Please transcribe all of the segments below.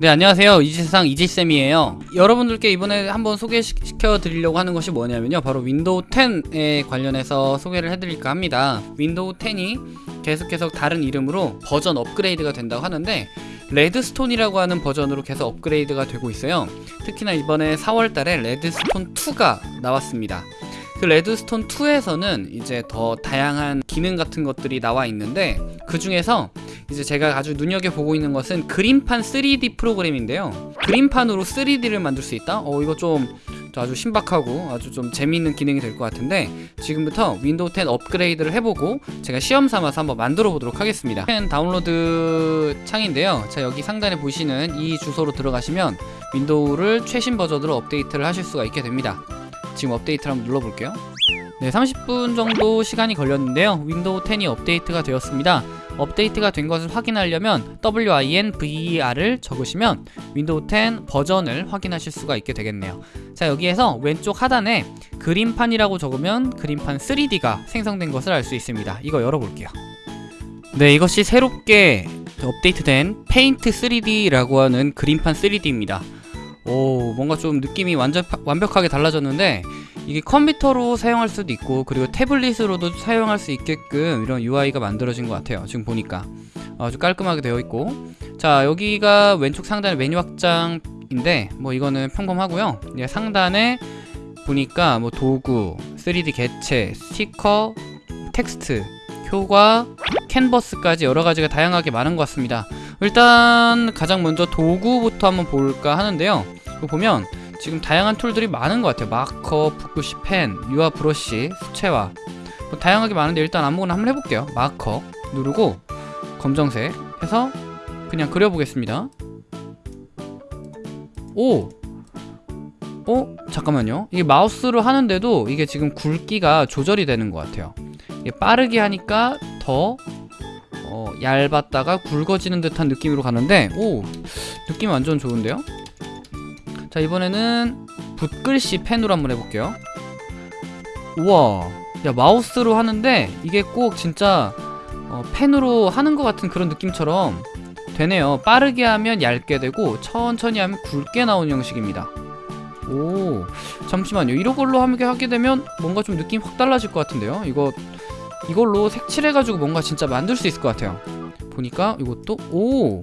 네 안녕하세요. 이지세상 이지쌤이에요. 여러분들께 이번에 한번 소개시켜 드리려고 하는 것이 뭐냐면요. 바로 윈도우 10에 관련해서 소개를 해드릴까 합니다. 윈도우 10이 계속해서 다른 이름으로 버전 업그레이드가 된다고 하는데 Redstone이라고 하는 버전으로 계속 업그레이드가 되고 있어요. 특히나 이번에 4월달에 Redstone 2가 나왔습니다 그 Redstone 2에서는 이제 더 다양한 기능 같은 것들이 나와 있는데 그 중에서 이제 제가 아주 눈여겨보고 있는 것은 그림판 3D 프로그램인데요. 그림판으로 3D를 만들 수 있다? 어 이거 좀 아주 신박하고 아주 좀 재미있는 기능이 될 것 같은데 지금부터 윈도우 10 업그레이드를 해보고 제가 시험 삼아서 한번 만들어 보도록 하겠습니다. 10 다운로드 창인데요. 자 여기 상단에 보시는 이 주소로 들어가시면 윈도우를 최신 버전으로 업데이트를 하실 수가 있게 됩니다 지금 업데이트를 한번 눌러볼게요. 네 30분 정도 시간이 걸렸는데요. 윈도우 10이 업데이트가 되었습니다. 업데이트가 된 것을 확인하려면 WINVER을 적으시면 윈도우 10 버전을 확인하실 수가 있게 되겠네요. 자 여기에서 왼쪽 하단에 그림판이라고 적으면 그림판 3D가 생성된 것을 알 수 있습니다. 이거 열어볼게요. 네 이것이 새롭게 업데이트된 페인트 3D라고 하는 그림판 3D입니다 오 뭔가 좀 느낌이 완전 완벽하게 달라졌는데 이게 컴퓨터로 사용할 수도 있고 그리고 태블릿으로도 사용할 수 있게끔 이런 UI가 만들어진 것 같아요 지금 보니까. 아주 깔끔하게 되어 있고. 자 여기가 왼쪽 상단에 메뉴 확장인데 뭐 이거는 평범하고요. 예, 상단에 보니까 뭐 도구 3D 개체 스티커 텍스트 효과 캔버스까지 여러가지가 다양하게 많은 것 같습니다 일단 가장 먼저 도구부터 한번 볼까 하는데요. 보면 지금 다양한 툴들이 많은 것 같아요. 마커, 붓글씨, 펜, 유화 브러쉬, 수채화. 뭐 다양하게 많은데 일단 아무거나 한번 해볼게요. 마커 누르고 검정색 해서 그냥 그려보겠습니다. 오! 어? 잠깐만요. 이게 마우스로 하는데도 이게 지금 굵기가 조절이 되는 것 같아요. 빠르게 하니까 더 어, 얇았다가 굵어지는 듯한 느낌으로 가는데 오! 느낌 완전 좋은데요? 자 이번에는 붓글씨 펜으로 한번 해볼게요 우와 야 마우스로 하는데 이게 꼭 진짜 어, 펜으로 하는 것 같은 그런 느낌처럼 되네요 빠르게 하면 얇게 되고 천천히 하면 굵게 나오는 형식입니다 오 잠시만요 이런 걸로 하게 되면 뭔가 좀 느낌 확 달라질 것 같은데요 이거 이걸로 색칠해가지고 뭔가 진짜 만들 수 있을 것 같아요. 보니까 이것도 오!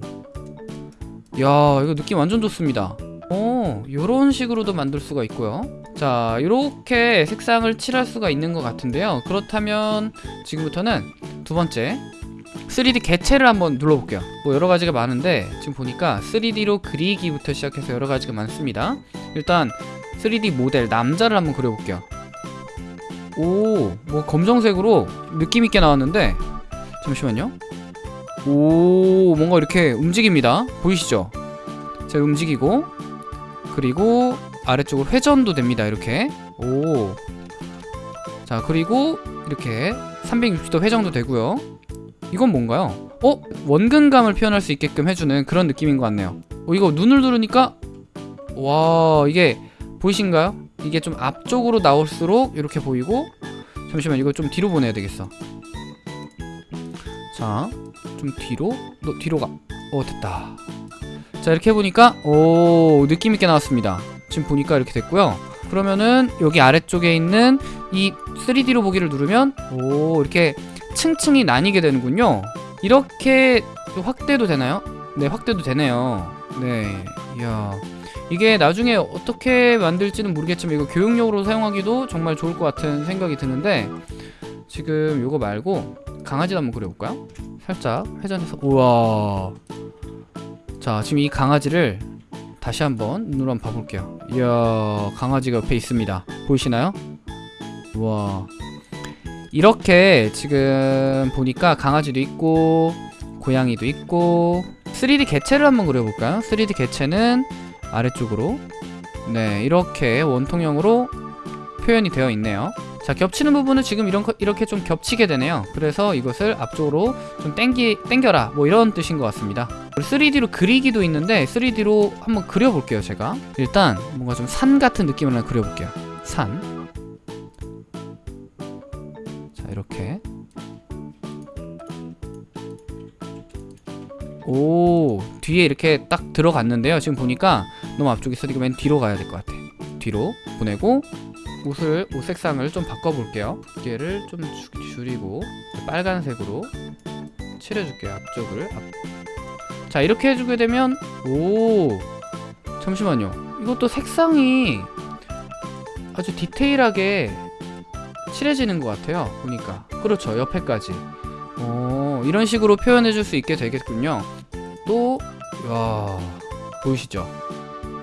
야 이거 느낌 완전 좋습니다. 오 요런 식으로도 만들 수가 있고요. 자 이렇게 색상을 칠할 수가 있는 것 같은데요. 그렇다면 지금부터는 두 번째 3D 개체를 한번 눌러볼게요. 뭐 여러가지가 많은데 지금 보니까 3D로 그리기부터 시작해서 여러가지가 많습니다. 일단 3D 모델 남자를 한번 그려볼게요 오 뭐 검정색으로 느낌있게 나왔는데 잠시만요. 오 뭔가 이렇게 움직입니다. 보이시죠? 자 움직이고 그리고 아래쪽으로 회전도 됩니다 이렇게. 오. 자 그리고 이렇게 360도 회전도 되고요. 이건 뭔가요? 어? 원근감을 표현할 수 있게끔 해주는 그런 느낌인 것 같네요. 어, 이거 눈을 누르니까 와 이게 보이신가요? 이게 좀 앞쪽으로 나올수록 이렇게 보이고 잠시만 이거 좀 뒤로 보내야 되겠어. 자 좀 뒤로? 너 뒤로 가어 됐다. 자 이렇게 해보니까 오 느낌있게 나왔습니다. 지금 보니까 이렇게 됐고요. 그러면은 여기 아래쪽에 있는 이 3D로 보기를 누르면 오 이렇게 층층이 나뉘게 되는군요. 이렇게 확대도 되나요? 네 확대도 되네요. 네 이야 이게 나중에 어떻게 만들지는 모르겠지만 이거 교육용으로 사용하기도 정말 좋을 것 같은 생각이 드는데 지금 이거 말고 강아지도 한번 그려볼까요? 살짝 회전해서 우와 자 지금 이 강아지를 다시 한번 눈으로 한번 봐볼게요 이야 강아지가 옆에 있습니다 보이시나요? 우와 이렇게 지금 보니까 강아지도 있고 고양이도 있고 3D 개체를 한번 그려볼까요? 3D 개체는 아래쪽으로. 네 이렇게 원통형으로 표현이 되어 있네요. 자 겹치는 부분은 지금 이런 이렇게 좀 겹치게 되네요. 그래서 이것을 앞쪽으로 좀 땡기, 땡겨라. 뭐 이런 뜻인 것 같습니다. 3D로 그리기도 있는데 3D로 한번 그려볼게요 제가. 일단 뭔가 좀 산 같은 느낌을 하나 그려볼게요. 산. 자 이렇게. 오 뒤에 이렇게 딱 들어갔는데요. 지금 보니까 너무 앞쪽에 있으니까 맨 뒤로 가야 될 것 같아. 뒤로 보내고 옷을 옷 색상을 좀 바꿔볼게요. 두께를 좀 주- 줄이고 빨간색으로 칠해줄게요 앞쪽을. 앞. 자 이렇게 해주게 되면 오 잠시만요. 이것도 색상이 아주 디테일하게 칠해지는 것 같아요 보니까. 그렇죠 옆에까지. 어 이런 식으로 표현해 줄 수 있게 되겠군요. 또 야, 보이시죠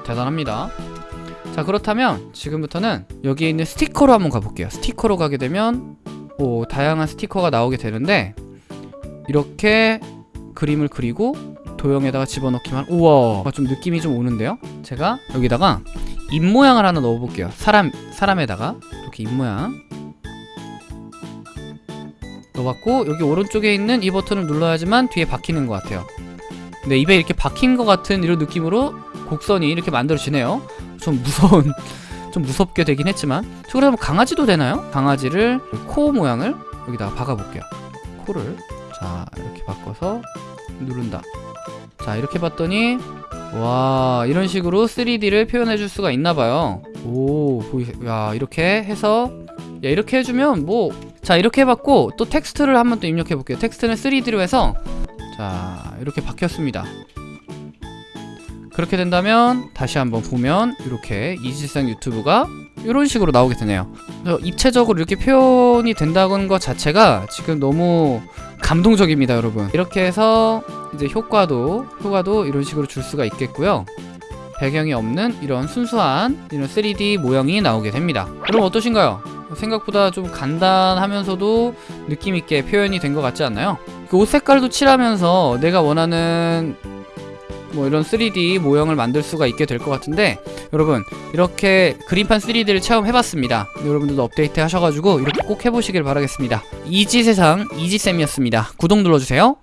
대단합니다. 자 그렇다면 지금부터는 여기에 있는 스티커로 한번 가볼게요. 스티커로 가게 되면 오 다양한 스티커가 나오게 되는데 이렇게 그림을 그리고 도형에다가 집어넣기만 우와 좀 느낌이 좀 오는데요? 제가 여기다가 입 모양을 하나 넣어볼게요. 사람 사람에다가. 이렇게 입 모양. 넣어봤고 여기 오른쪽에 있는 이 버튼을 눌러야지만 뒤에 박히는 것 같아요. 근데 입에 이렇게 박힌 것 같은 이런 느낌으로 곡선이 이렇게 만들어지네요. 좀 무서운 좀 무섭게 되긴 했지만. 저 그러면 강아지도 되나요? 강아지를 코 모양을 여기다가 박아볼게요. 코를. 자 이렇게 바꿔서 누른다. 자 이렇게 봤더니 와 이런 식으로 3D를 표현해 줄 수가 있나봐요. 오 보이 야 이렇게 해서 야 이렇게 해주면 뭐 자 이렇게 해봤고 또 텍스트를 한번 또 입력해 볼게요. 텍스트는 3D로 해서 자 이렇게 박혔습니다 그렇게 된다면 다시 한번 보면 이렇게 이지세상 유튜브가 이런 식으로 나오게 되네요 입체적으로 이렇게 표현이 된다는 것 자체가 지금 너무 감동적입니다 여러분 이렇게 해서 이제 효과도 효과도 이런 식으로 줄 수가 있겠고요 배경이 없는 이런 순수한 이런 3D 모형이 나오게 됩니다 그럼 어떠신가요? 생각보다 좀 간단하면서도 느낌있게 표현이 된 것 같지 않나요? 그옷 색깔도 칠하면서 내가 원하는 뭐 이런 3D 모형을 만들 수가 있게 될 것 같은데 여러분 이렇게 그림판 3D를 체험해봤습니다. 여러분들도 업데이트 하셔가지고 이렇게 꼭 해보시길 바라겠습니다. 이지세상 이지쌤이었습니다. 구독 눌러주세요